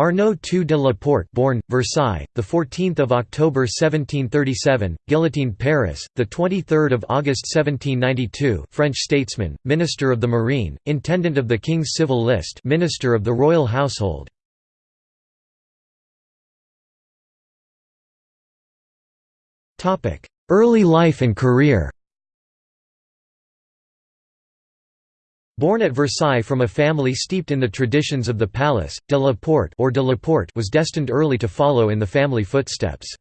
Arnaud II de la Porte born, Versailles, 14 October 1737, guillotined Paris, 23 August 1792 French statesman, Minister of the Marine, Intendant of the King's Civil List Minister of the Royal Household. Early life and career Born at Versailles from a family steeped in the traditions of the palace, de la Porte, or de la Porte was destined early to follow in the family footsteps.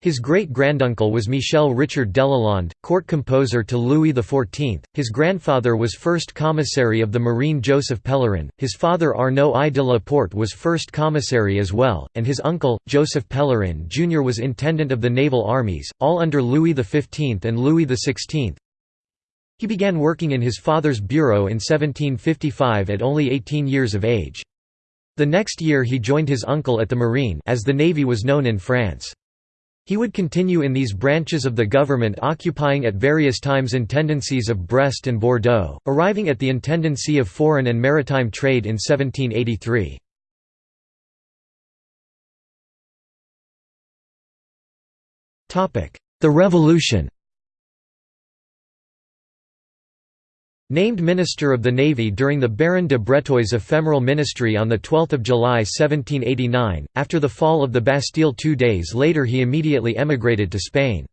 His great-granduncle was Michel Richard Delalande, court composer to Louis XIV, his grandfather was first commissary of the Marine Joseph Pellerin, his father Arnaud I de la Porte was first commissary as well, and his uncle, Joseph Pellerin Jr. was intendant of the naval armies, all under Louis XV and Louis XVI, he began working in his father's bureau in 1755 at only 18 years of age. The next year he joined his uncle at the Marine as the Navy was known in France. He would continue in these branches of the government occupying at various times intendancies of Brest and Bordeaux, arriving at the Intendancy of Foreign and Maritime Trade in 1783. The Revolution Named Minister of the Navy during the Baron de Breteuil's ephemeral ministry on 12 July 1789, after the fall of the Bastille two days later he immediately emigrated to Spain.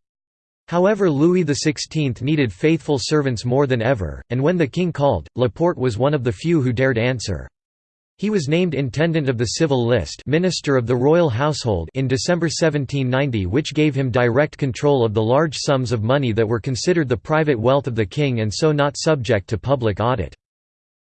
However Louis XVI needed faithful servants more than ever, and when the king called, Laporte was one of the few who dared answer. He was named Intendant of the Civil List Minister of the Royal Household in December 1790 which gave him direct control of the large sums of money that were considered the private wealth of the king and so not subject to public audit.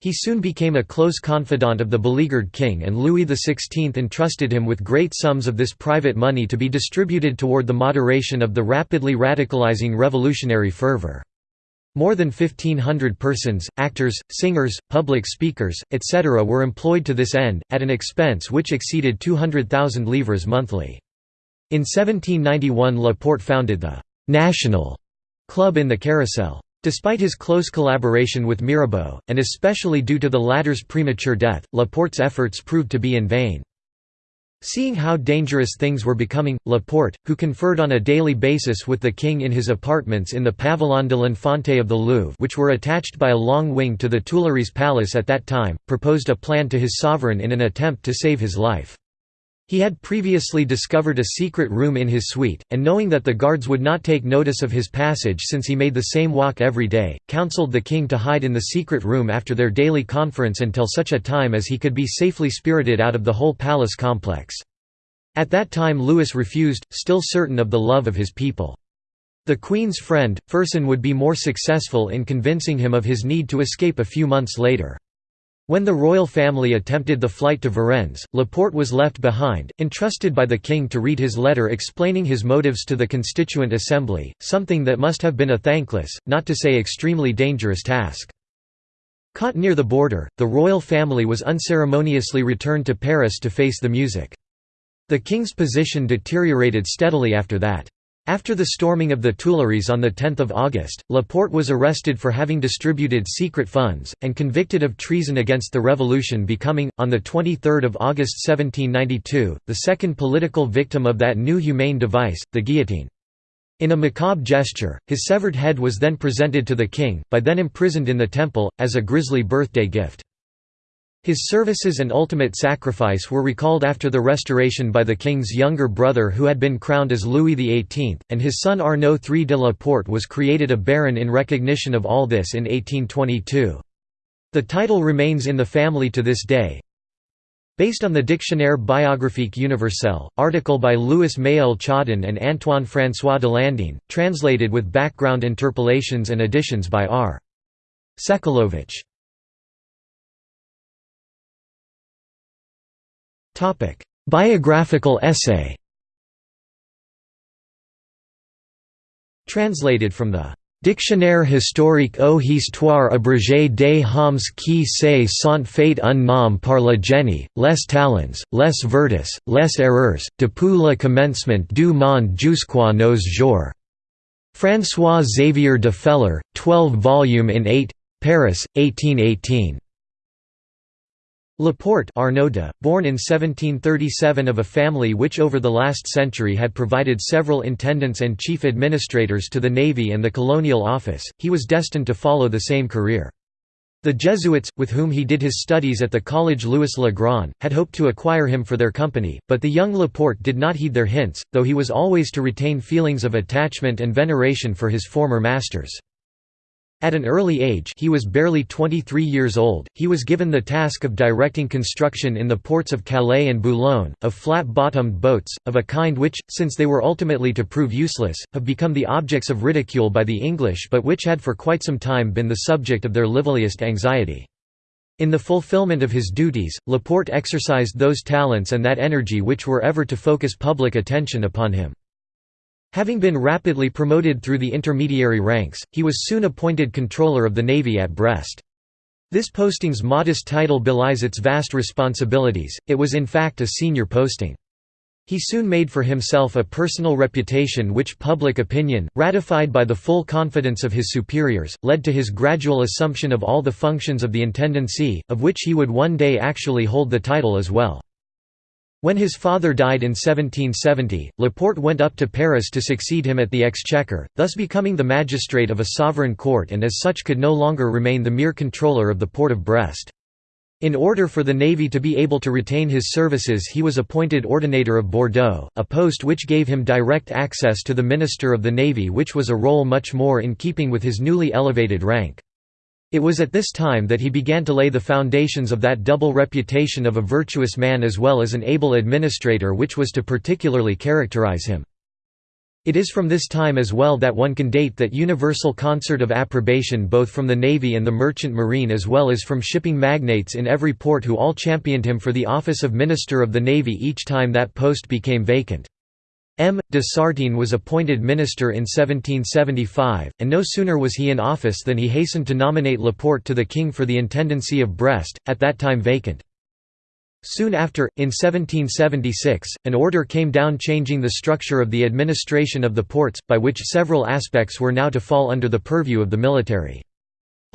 He soon became a close confidant of the beleaguered king and Louis XVI entrusted him with great sums of this private money to be distributed toward the moderation of the rapidly radicalizing revolutionary fervor. More than 1,500 persons, actors, singers, public speakers, etc. were employed to this end, at an expense which exceeded 200,000 livres monthly. In 1791 Laporte founded the «National» Club in the Carrousel. Despite his close collaboration with Mirabeau, and especially due to the latter's premature death, Laporte's efforts proved to be in vain. Seeing how dangerous things were becoming, Laporte, who conferred on a daily basis with the king in his apartments in the Pavillon de l'Infante of the Louvre which were attached by a long wing to the Tuileries Palace at that time, proposed a plan to his sovereign in an attempt to save his life. He had previously discovered a secret room in his suite, and knowing that the guards would not take notice of his passage since he made the same walk every day, counseled the king to hide in the secret room after their daily conference until such a time as he could be safely spirited out of the whole palace complex. At that time Louis refused, still certain of the love of his people. The Queen's friend, Fersen would be more successful in convincing him of his need to escape a few months later. When the royal family attempted the flight to Varennes, Laporte was left behind, entrusted by the king to read his letter explaining his motives to the Constituent Assembly, something that must have been a thankless, not to say extremely dangerous task. Caught near the border, the royal family was unceremoniously returned to Paris to face the music. The king's position deteriorated steadily after that. After the storming of the Tuileries on 10 August, Laporte was arrested for having distributed secret funds, and convicted of treason against the revolution becoming, on 23 August 1792, the second political victim of that new humane device, the guillotine. In a macabre gesture, his severed head was then presented to the king, by then imprisoned in the temple, as a grisly birthday gift. His services and ultimate sacrifice were recalled after the restoration by the king's younger brother who had been crowned as Louis XVIII, and his son Arnaud III de la Porte was created a baron in recognition of all this in 1822. The title remains in the family to this day. Based on the Dictionnaire biographique universel, article by Louis Mayeul Chaudon and Antoine-François Delandine, translated with background interpolations and additions by R. Sekulovich. Topic: Biographical essay. Translated from the Dictionnaire historique aux histoires abrégées des hommes qui se sont fait un nom par le génie, les talents, les vertus, les erreurs, depuis le commencement du monde jusqu'à nos jours. François Xavier de Feller, 12 volume in 8, Paris, 1818. Laporte Arnaud born in 1737 of a family which over the last century had provided several intendants and chief administrators to the Navy and the Colonial Office, he was destined to follow the same career. The Jesuits, with whom he did his studies at the Collège Louis le Grand, had hoped to acquire him for their company, but the young Laporte did not heed their hints, though he was always to retain feelings of attachment and veneration for his former masters. At an early age he was barely 23 years old, he was given the task of directing construction in the ports of Calais and Boulogne, of flat-bottomed boats, of a kind which, since they were ultimately to prove useless, have become the objects of ridicule by the English but which had for quite some time been the subject of their liveliest anxiety. In the fulfillment of his duties, Laporte exercised those talents and that energy which were ever to focus public attention upon him. Having been rapidly promoted through the intermediary ranks, he was soon appointed controller of the navy at Brest. This posting's modest title belies its vast responsibilities, it was in fact a senior posting. He soon made for himself a personal reputation which public opinion, ratified by the full confidence of his superiors, led to his gradual assumption of all the functions of the intendancy, of which he would one day actually hold the title as well. When his father died in 1770, Laporte went up to Paris to succeed him at the Exchequer, thus becoming the magistrate of a sovereign court and as such could no longer remain the mere controller of the port of Brest. In order for the navy to be able to retain his services he was appointed Ordinator of Bordeaux, a post which gave him direct access to the Minister of the Navy which was a role much more in keeping with his newly elevated rank. It was at this time that he began to lay the foundations of that double reputation of a virtuous man as well as an able administrator which was to particularly characterize him. It is from this time as well that one can date that universal concert of approbation both from the Navy and the merchant marine as well as from shipping magnates in every port who all championed him for the office of Minister of the Navy each time that post became vacant. M. de Sartine was appointed minister in 1775, and no sooner was he in office than he hastened to nominate Laporte to the king for the intendancy of Brest, at that time vacant. Soon after, in 1776, an order came down changing the structure of the administration of the ports, by which several aspects were now to fall under the purview of the military.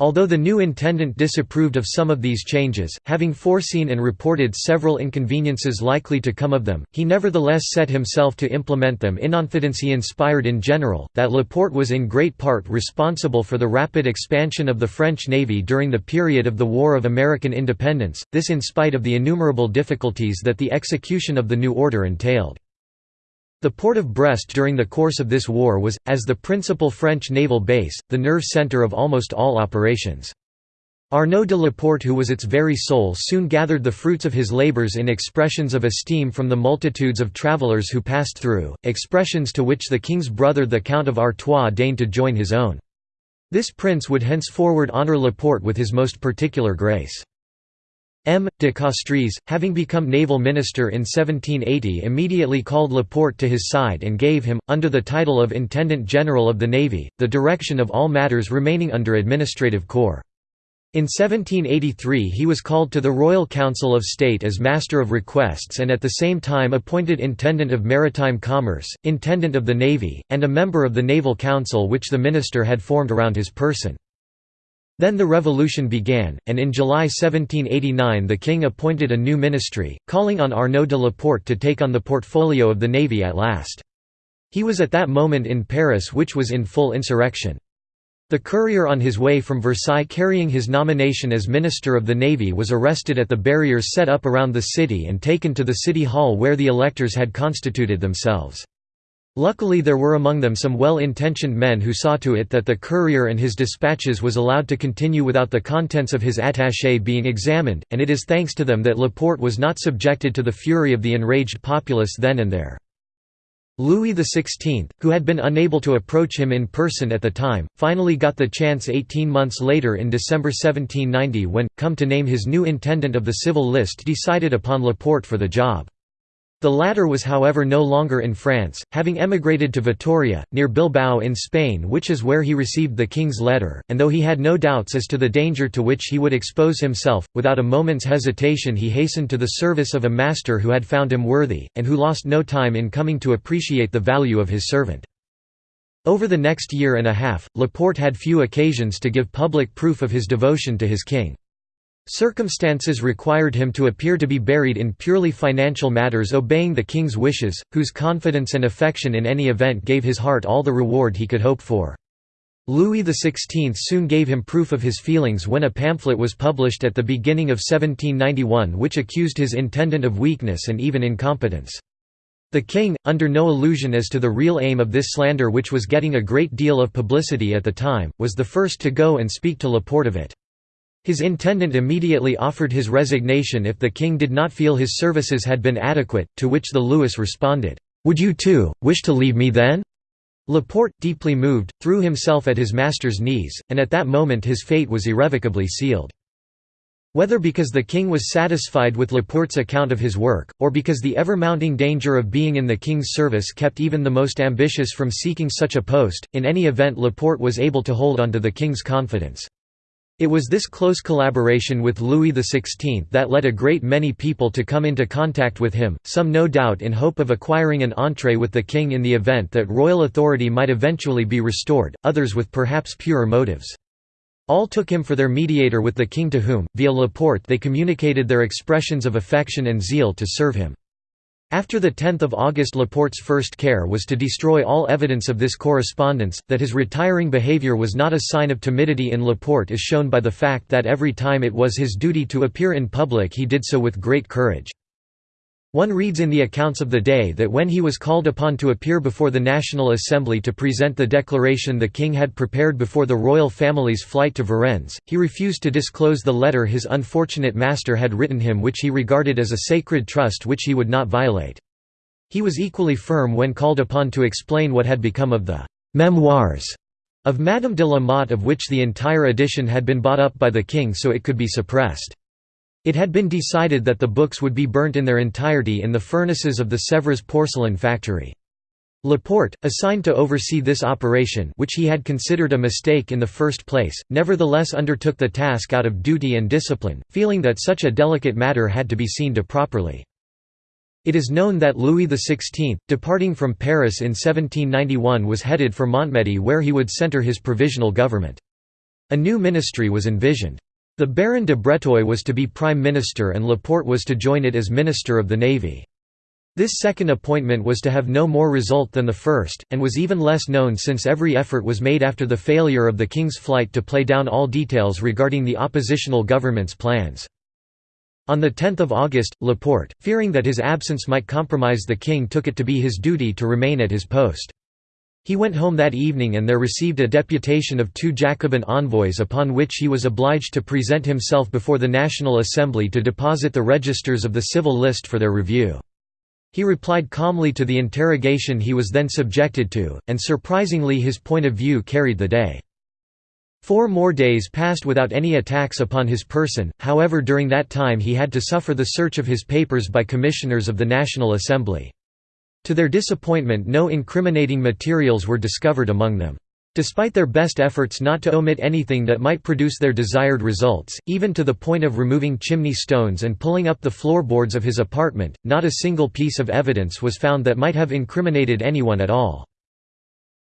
Although the new intendant disapproved of some of these changes, having foreseen and reported several inconveniences likely to come of them, he nevertheless set himself to implement them inonfidence he inspired in general, that Laporte was in great part responsible for the rapid expansion of the French navy during the period of the War of American Independence, this in spite of the innumerable difficulties that the execution of the new order entailed. The port of Brest during the course of this war was, as the principal French naval base, the nerve centre of almost all operations. Arnaud de Laporte who was its very soul soon gathered the fruits of his labours in expressions of esteem from the multitudes of travellers who passed through, expressions to which the king's brother the Count of Artois deigned to join his own. This prince would henceforward honour Laporte with his most particular grace. M. de Castries, having become naval minister in 1780 immediately called Laporte to his side and gave him, under the title of Intendant General of the Navy, the direction of all matters remaining under administrative corps. In 1783 he was called to the Royal Council of State as Master of Requests and at the same time appointed Intendant of Maritime Commerce, Intendant of the Navy, and a member of the Naval Council which the minister had formed around his person. Then the revolution began, and in July 1789 the king appointed a new ministry, calling on Arnaud de Laporte to take on the portfolio of the navy at last. He was at that moment in Paris which was in full insurrection. The courier on his way from Versailles carrying his nomination as Minister of the Navy was arrested at the barriers set up around the city and taken to the city hall where the electors had constituted themselves. Luckily there were among them some well-intentioned men who saw to it that the courier and his dispatches was allowed to continue without the contents of his attaché being examined, and it is thanks to them that Laporte was not subjected to the fury of the enraged populace then and there. Louis XVI, who had been unable to approach him in person at the time, finally got the chance 18 months later in December 1790 when, come to name his new intendant of the civil list decided upon Laporte for the job. The latter was however no longer in France, having emigrated to Vitoria, near Bilbao in Spain which is where he received the king's letter, and though he had no doubts as to the danger to which he would expose himself, without a moment's hesitation he hastened to the service of a master who had found him worthy, and who lost no time in coming to appreciate the value of his servant. Over the next year and a half, Laporte had few occasions to give public proof of his devotion to his king. Circumstances required him to appear to be buried in purely financial matters obeying the king's wishes, whose confidence and affection in any event gave his heart all the reward he could hope for. Louis XVI soon gave him proof of his feelings when a pamphlet was published at the beginning of 1791 which accused his intendant of weakness and even incompetence. The king, under no illusion as to the real aim of this slander which was getting a great deal of publicity at the time, was the first to go and speak to Laporte of it. His intendant immediately offered his resignation if the king did not feel his services had been adequate, to which the Louis responded, "'Would you too, wish to leave me then?' Laporte, deeply moved, threw himself at his master's knees, and at that moment his fate was irrevocably sealed. Whether because the king was satisfied with Laporte's account of his work, or because the ever-mounting danger of being in the king's service kept even the most ambitious from seeking such a post, in any event Laporte was able to hold on to the king's confidence. It was this close collaboration with Louis XVI that led a great many people to come into contact with him, some no doubt in hope of acquiring an entree with the king in the event that royal authority might eventually be restored, others with perhaps purer motives. All took him for their mediator with the king to whom, via Laporte they communicated their expressions of affection and zeal to serve him. After 10 August Laporte's first care was to destroy all evidence of this correspondence, that his retiring behavior was not a sign of timidity in Laporte is shown by the fact that every time it was his duty to appear in public he did so with great courage. One reads in the accounts of the day that when he was called upon to appear before the National Assembly to present the declaration the king had prepared before the royal family's flight to Varennes, he refused to disclose the letter his unfortunate master had written him which he regarded as a sacred trust which he would not violate. He was equally firm when called upon to explain what had become of the «memoirs» of Madame de la Motte of which the entire edition had been bought up by the king so it could be suppressed. It had been decided that the books would be burnt in their entirety in the furnaces of the Sèvres porcelain factory. Laporte, assigned to oversee this operation which he had considered a mistake in the first place, nevertheless undertook the task out of duty and discipline, feeling that such a delicate matter had to be seen to properly. It is known that Louis XVI, departing from Paris in 1791 was headed for Montmedy where he would centre his provisional government. A new ministry was envisioned. The Baron de Breteuil was to be Prime Minister and Laporte was to join it as Minister of the Navy. This second appointment was to have no more result than the first, and was even less known since every effort was made after the failure of the King's flight to play down all details regarding the oppositional government's plans. On 10 August, Laporte, fearing that his absence might compromise the king took it to be his duty to remain at his post. He went home that evening and there received a deputation of two Jacobin envoys upon which he was obliged to present himself before the National Assembly to deposit the registers of the civil list for their review. He replied calmly to the interrogation he was then subjected to, and surprisingly his point of view carried the day. Four more days passed without any attacks upon his person, however during that time he had to suffer the search of his papers by commissioners of the National Assembly. To their disappointment no incriminating materials were discovered among them. Despite their best efforts not to omit anything that might produce their desired results, even to the point of removing chimney stones and pulling up the floorboards of his apartment, not a single piece of evidence was found that might have incriminated anyone at all.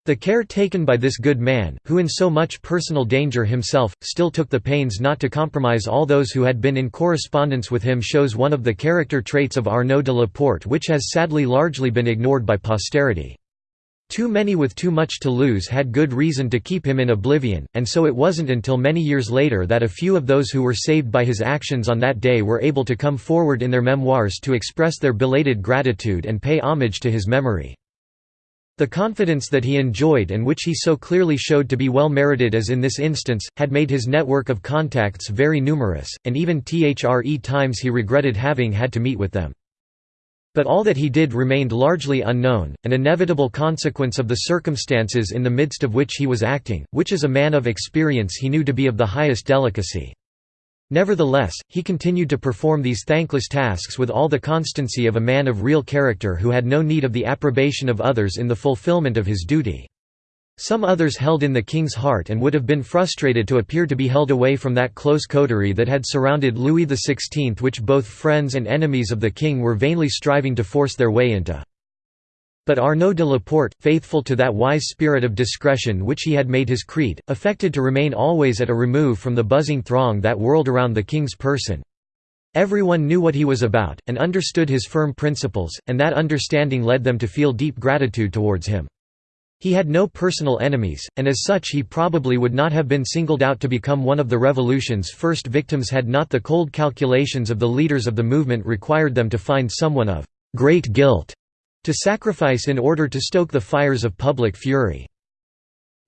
The care taken by this good man, who in so much personal danger himself, still took the pains not to compromise all those who had been in correspondence with him shows one of the character traits of Arnaud de Laporte which has sadly largely been ignored by posterity. Too many with too much to lose had good reason to keep him in oblivion, and so it wasn't until many years later that a few of those who were saved by his actions on that day were able to come forward in their memoirs to express their belated gratitude and pay homage to his memory. The confidence that he enjoyed and which he so clearly showed to be well merited as in this instance, had made his network of contacts very numerous, and even thre times he regretted having had to meet with them. But all that he did remained largely unknown, an inevitable consequence of the circumstances in the midst of which he was acting, which as a man of experience he knew to be of the highest delicacy. Nevertheless, he continued to perform these thankless tasks with all the constancy of a man of real character who had no need of the approbation of others in the fulfillment of his duty. Some others held in the king's heart and would have been frustrated to appear to be held away from that close coterie that had surrounded Louis XVI which both friends and enemies of the king were vainly striving to force their way into. But Arnaud de Laporte, faithful to that wise spirit of discretion which he had made his creed, affected to remain always at a remove from the buzzing throng that whirled around the king's person. Everyone knew what he was about, and understood his firm principles, and that understanding led them to feel deep gratitude towards him. He had no personal enemies, and as such he probably would not have been singled out to become one of the revolution's first victims had not the cold calculations of the leaders of the movement required them to find someone of «great guilt» to sacrifice in order to stoke the fires of public fury.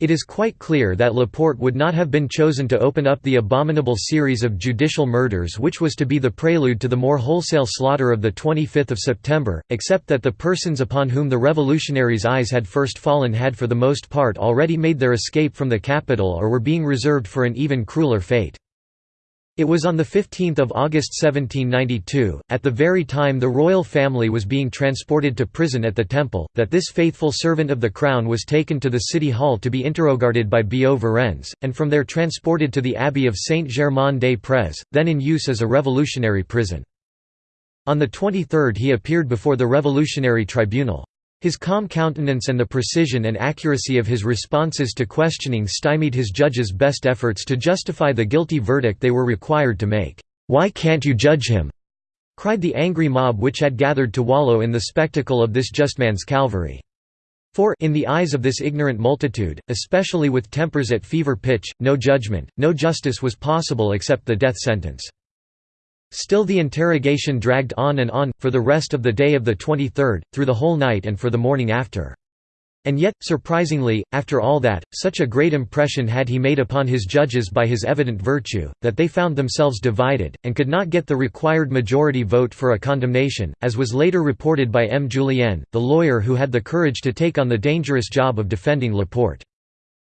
It is quite clear that Laporte would not have been chosen to open up the abominable series of judicial murders which was to be the prelude to the more wholesale slaughter of 25 September, except that the persons upon whom the revolutionaries' eyes had first fallen had for the most part already made their escape from the capital or were being reserved for an even crueler fate. It was on 15 August 1792, at the very time the royal family was being transported to prison at the Temple, that this faithful servant of the crown was taken to the city hall to be interrogated by Billaud Varennes, and from there transported to the abbey of Saint-Germain-des-Prés, then in use as a revolutionary prison. On the 23rd he appeared before the Revolutionary Tribunal. His calm countenance and the precision and accuracy of his responses to questioning stymied his judges' best efforts to justify the guilty verdict they were required to make. "'Why can't you judge him?' cried the angry mob which had gathered to wallow in the spectacle of this just man's Calvary. For in the eyes of this ignorant multitude, especially with tempers at fever pitch, no judgment, no justice was possible except the death sentence. Still the interrogation dragged on and on, for the rest of the day of the 23rd, through the whole night and for the morning after. And yet, surprisingly, after all that, such a great impression had he made upon his judges by his evident virtue, that they found themselves divided, and could not get the required majority vote for a condemnation, as was later reported by M. Julien, the lawyer who had the courage to take on the dangerous job of defending Laporte.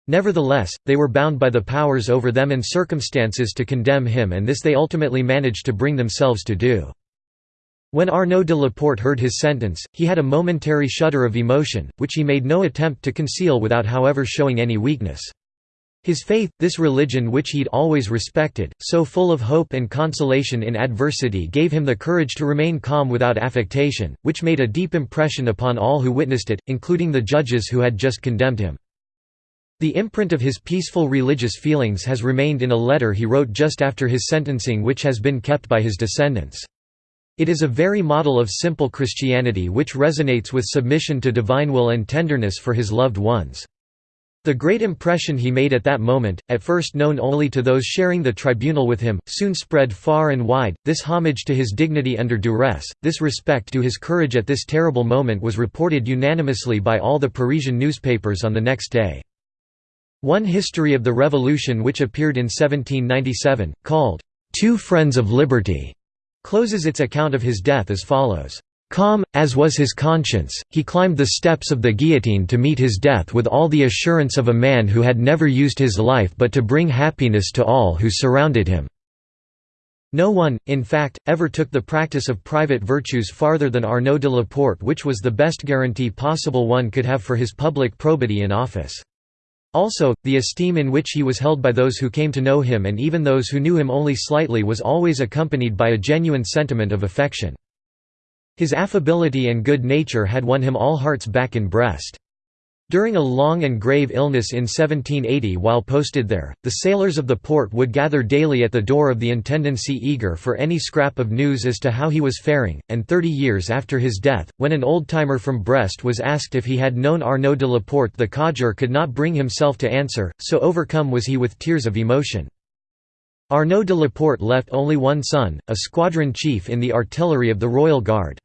Nevertheless, they were bound by the powers over them and circumstances to condemn him and this they ultimately managed to bring themselves to do. When Arnaud de Laporte heard his sentence, he had a momentary shudder of emotion, which he made no attempt to conceal without however showing any weakness. His faith, this religion which he'd always respected, so full of hope and consolation in adversity gave him the courage to remain calm without affectation, which made a deep impression upon all who witnessed it, including the judges who had just condemned him. The imprint of his peaceful religious feelings has remained in a letter he wrote just after his sentencing which has been kept by his descendants. It is a very model of simple Christianity which resonates with submission to divine will and tenderness for his loved ones. The great impression he made at that moment, at first known only to those sharing the tribunal with him, soon spread far and wide. This homage to his dignity under duress, this respect to his courage at this terrible moment was reported unanimously by all the Parisian newspapers on the next day. One history of the Revolution which appeared in 1797, called, Two Friends of Liberty, closes its account of his death as follows. Calm, as was his conscience, he climbed the steps of the guillotine to meet his death with all the assurance of a man who had never used his life but to bring happiness to all who surrounded him. No one, in fact, ever took the practice of private virtues farther than Arnaud de Laporte which was the best guarantee possible one could have for his public probity in office. Also, the esteem in which he was held by those who came to know him and even those who knew him only slightly was always accompanied by a genuine sentiment of affection. His affability and good nature had won him all hearts back in Brest. During a long and grave illness in 1780 while posted there, the sailors of the port would gather daily at the door of the intendancy eager for any scrap of news as to how he was faring, and thirty years after his death, when an old-timer from Brest was asked if he had known Arnaud de Laporte the codger could not bring himself to answer, so overcome was he with tears of emotion. Arnaud de Laporte left only one son, a squadron chief in the artillery of the Royal Guard.